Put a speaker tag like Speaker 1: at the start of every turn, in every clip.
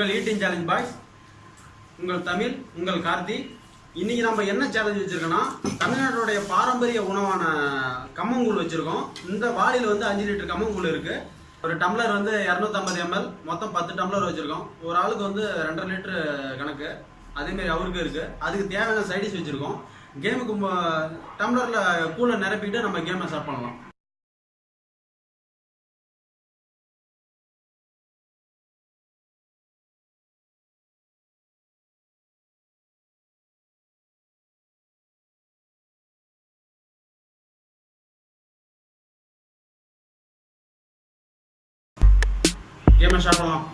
Speaker 1: உங்கள் eating challenge boys உங்கள் தமிழ் உங்கள் கார்த்தி. இன்னைக்கு நம்ம என்ன சேலஞ்ச் வச்சிருக்கோம்னா தமிழ்நாட்டுடைய பாரம்பரிய உணவான கம்மங்கூழ் வச்சிருக்கோம். இந்த வாளியில் வந்து அஞ்சு லிட்டர் கம்மங்கூழ் இருக்கு. ஒரு டம்ளர் வந்து இரநூத்தம்பது எம்எல் மொத்தம் பத்து டம்ளர் வச்சிருக்கோம். ஒரு ஆளுக்கு வந்து ரெண்டரை லிட்டரு கணக்கு. அதேமாரி அவருக்கு இருக்கு. அதுக்கு தேவையான சைடிஷ் வச்சிருக்கோம். கேமுக்கு டம்ளரில் டம்ளர்ல கூலை நிரப்பிட்டு நம்ம கேமை ஸ்டார்ட் பண்ணலாம். கேமை ஸ்டார்ட் பண்ணலாம்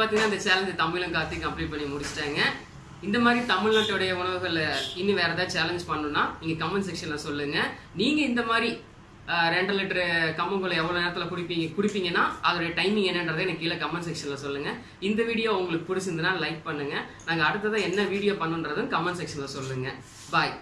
Speaker 2: பார்த்தீங்கன்னா இந்த சேலஞ்சு தமிழும் கார்த்தி கம்ப்ளீட் பண்ணி முடிச்சிட்டாங்க. இந்த மாதிரி தமிழ்நாட்டுடைய உணவுகளை இன்னும் வேற ஏதாவது சேலஞ்ச் பண்ணணும்னா நீங்க கமெண்ட் செக்ஷன்ல சொல்லுங்க. நீங்க இந்த மாதிரி ரெண்டு லிட்டரு கம்மங்குளை எவ்வளோ நேரத்தில் குடிப்பீங்க குடிப்பீங்கன்னா அதோடைய டைமிங் என்னன்றதை எனக்கு கீழே கமெண்ட் செக்ஷனில் சொல்லுங்கள் இந்த வீடியோ உங்களுக்கு பிடிச்சிருந்ததுன்னா லைக் பண்ணுங்கள் நாங்கள் அடுத்ததாக என்ன வீடியோ பண்ணுன்றதும் கமெண்ட் செக்ஷனில் சொல்லுங்கள் பாய்